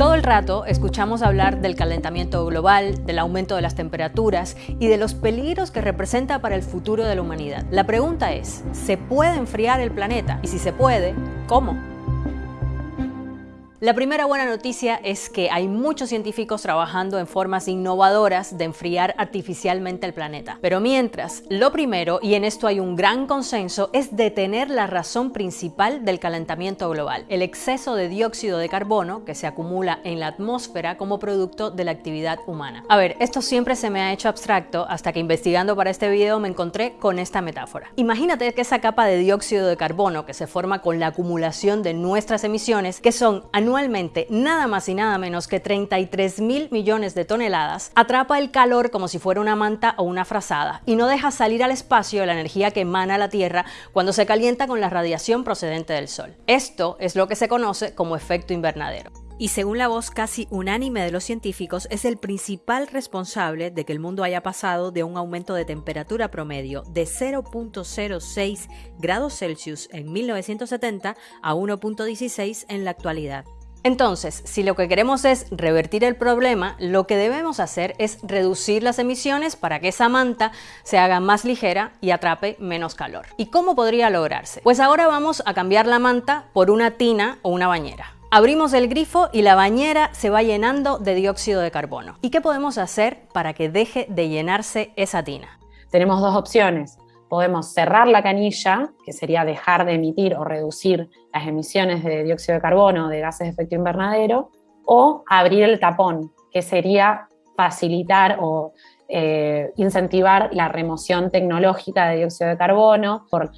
Todo el rato escuchamos hablar del calentamiento global, del aumento de las temperaturas y de los peligros que representa para el futuro de la humanidad. La pregunta es, ¿se puede enfriar el planeta? Y si se puede, ¿cómo? La primera buena noticia es que hay muchos científicos trabajando en formas innovadoras de enfriar artificialmente el planeta. Pero mientras, lo primero, y en esto hay un gran consenso, es detener la razón principal del calentamiento global, el exceso de dióxido de carbono que se acumula en la atmósfera como producto de la actividad humana. A ver, esto siempre se me ha hecho abstracto hasta que investigando para este video me encontré con esta metáfora. Imagínate que esa capa de dióxido de carbono que se forma con la acumulación de nuestras emisiones, que son anualmente nada más y nada menos que 33 mil millones de toneladas, atrapa el calor como si fuera una manta o una frazada y no deja salir al espacio la energía que emana la Tierra cuando se calienta con la radiación procedente del Sol. Esto es lo que se conoce como efecto invernadero y según la voz casi unánime de los científicos, es el principal responsable de que el mundo haya pasado de un aumento de temperatura promedio de 0.06 grados Celsius en 1970 a 1.16 en la actualidad. Entonces, si lo que queremos es revertir el problema, lo que debemos hacer es reducir las emisiones para que esa manta se haga más ligera y atrape menos calor. ¿Y cómo podría lograrse? Pues ahora vamos a cambiar la manta por una tina o una bañera. Abrimos el grifo y la bañera se va llenando de dióxido de carbono. ¿Y qué podemos hacer para que deje de llenarse esa tina? Tenemos dos opciones. Podemos cerrar la canilla, que sería dejar de emitir o reducir las emisiones de dióxido de carbono de gases de efecto invernadero, o abrir el tapón, que sería facilitar o eh, incentivar la remoción tecnológica de dióxido de carbono por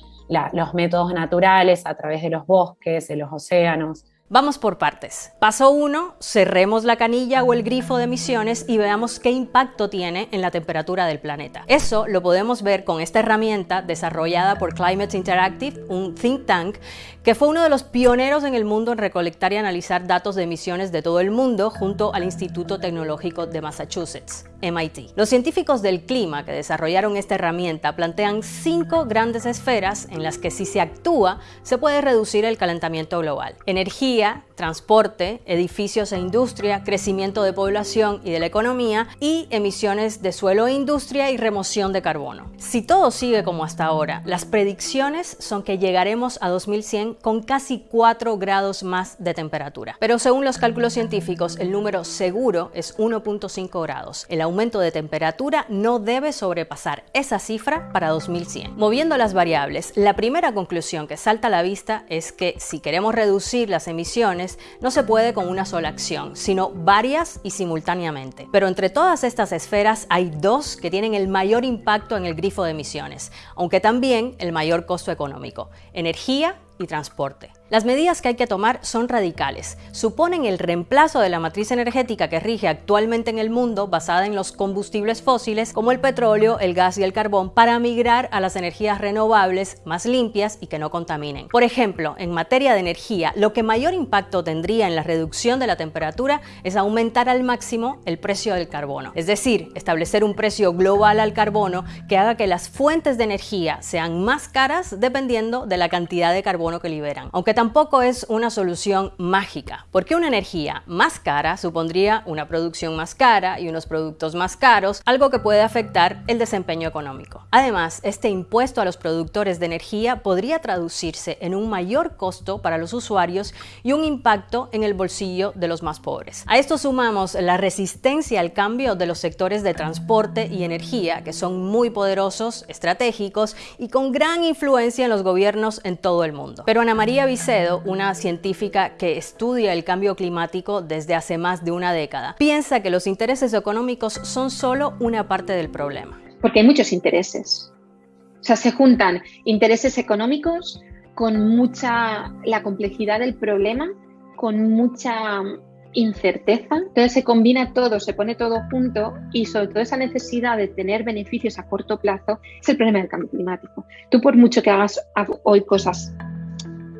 los métodos naturales a través de los bosques, de los océanos, Vamos por partes. Paso 1, cerremos la canilla o el grifo de emisiones y veamos qué impacto tiene en la temperatura del planeta. Eso lo podemos ver con esta herramienta desarrollada por Climate Interactive, un think tank que fue uno de los pioneros en el mundo en recolectar y analizar datos de emisiones de todo el mundo junto al Instituto Tecnológico de Massachusetts, MIT. Los científicos del clima que desarrollaron esta herramienta plantean cinco grandes esferas en las que si se actúa se puede reducir el calentamiento global. Energía, transporte, edificios e industria, crecimiento de población y de la economía y emisiones de suelo e industria y remoción de carbono. Si todo sigue como hasta ahora, las predicciones son que llegaremos a 2100 con casi 4 grados más de temperatura. Pero según los cálculos científicos, el número seguro es 1.5 grados. El aumento de temperatura no debe sobrepasar esa cifra para 2100. Moviendo las variables, la primera conclusión que salta a la vista es que si queremos reducir las emisiones no se puede con una sola acción, sino varias y simultáneamente. Pero entre todas estas esferas hay dos que tienen el mayor impacto en el grifo de emisiones, aunque también el mayor costo económico, energía transporte. Las medidas que hay que tomar son radicales. Suponen el reemplazo de la matriz energética que rige actualmente en el mundo basada en los combustibles fósiles como el petróleo, el gas y el carbón para migrar a las energías renovables más limpias y que no contaminen. Por ejemplo, en materia de energía, lo que mayor impacto tendría en la reducción de la temperatura es aumentar al máximo el precio del carbono. Es decir, establecer un precio global al carbono que haga que las fuentes de energía sean más caras dependiendo de la cantidad de carbono que liberan. Aunque tampoco es una solución mágica, porque una energía más cara supondría una producción más cara y unos productos más caros, algo que puede afectar el desempeño económico. Además, este impuesto a los productores de energía podría traducirse en un mayor costo para los usuarios y un impacto en el bolsillo de los más pobres. A esto sumamos la resistencia al cambio de los sectores de transporte y energía, que son muy poderosos, estratégicos y con gran influencia en los gobiernos en todo el mundo. Pero Ana María una científica que estudia el cambio climático desde hace más de una década, piensa que los intereses económicos son solo una parte del problema. Porque hay muchos intereses. O sea, se juntan intereses económicos con mucha la complejidad del problema, con mucha incerteza. Entonces se combina todo, se pone todo junto y sobre todo esa necesidad de tener beneficios a corto plazo es el problema del cambio climático. Tú por mucho que hagas hoy cosas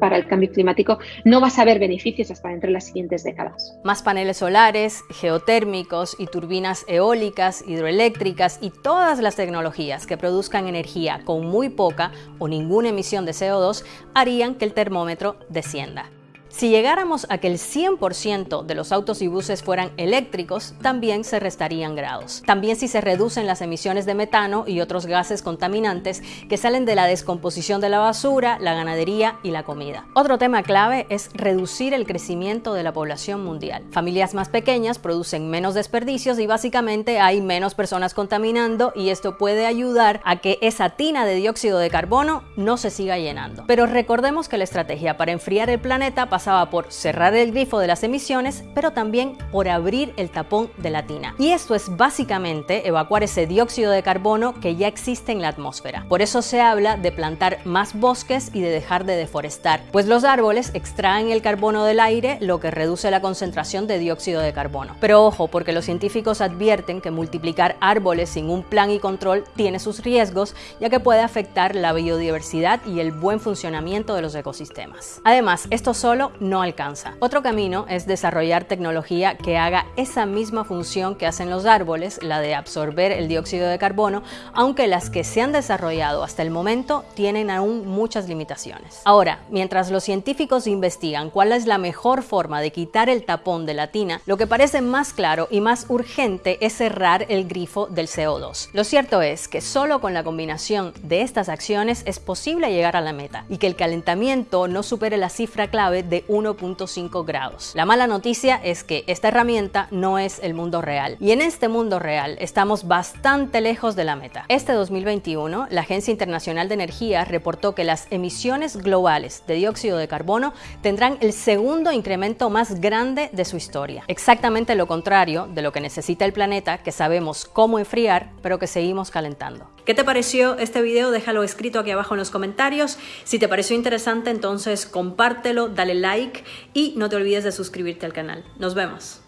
para el cambio climático, no vas a ver beneficios hasta dentro de las siguientes décadas. Más paneles solares, geotérmicos y turbinas eólicas, hidroeléctricas y todas las tecnologías que produzcan energía con muy poca o ninguna emisión de CO2 harían que el termómetro descienda. Si llegáramos a que el 100% de los autos y buses fueran eléctricos, también se restarían grados. También si se reducen las emisiones de metano y otros gases contaminantes que salen de la descomposición de la basura, la ganadería y la comida. Otro tema clave es reducir el crecimiento de la población mundial. Familias más pequeñas producen menos desperdicios y básicamente hay menos personas contaminando y esto puede ayudar a que esa tina de dióxido de carbono no se siga llenando. Pero recordemos que la estrategia para enfriar el planeta pasaba por cerrar el grifo de las emisiones, pero también por abrir el tapón de la tina. Y esto es básicamente evacuar ese dióxido de carbono que ya existe en la atmósfera. Por eso se habla de plantar más bosques y de dejar de deforestar, pues los árboles extraen el carbono del aire, lo que reduce la concentración de dióxido de carbono. Pero ojo, porque los científicos advierten que multiplicar árboles sin un plan y control tiene sus riesgos, ya que puede afectar la biodiversidad y el buen funcionamiento de los ecosistemas. Además, esto solo no alcanza. Otro camino es desarrollar tecnología que haga esa misma función que hacen los árboles, la de absorber el dióxido de carbono, aunque las que se han desarrollado hasta el momento tienen aún muchas limitaciones. Ahora, mientras los científicos investigan cuál es la mejor forma de quitar el tapón de la tina, lo que parece más claro y más urgente es cerrar el grifo del CO2. Lo cierto es que solo con la combinación de estas acciones es posible llegar a la meta y que el calentamiento no supere la cifra clave de 1.5 grados. La mala noticia es que esta herramienta no es el mundo real y en este mundo real estamos bastante lejos de la meta. Este 2021, la Agencia Internacional de Energía reportó que las emisiones globales de dióxido de carbono tendrán el segundo incremento más grande de su historia. Exactamente lo contrario de lo que necesita el planeta, que sabemos cómo enfriar, pero que seguimos calentando. ¿Qué te pareció este video? Déjalo escrito aquí abajo en los comentarios. Si te pareció interesante, entonces compártelo, dale y no te olvides de suscribirte al canal. Nos vemos.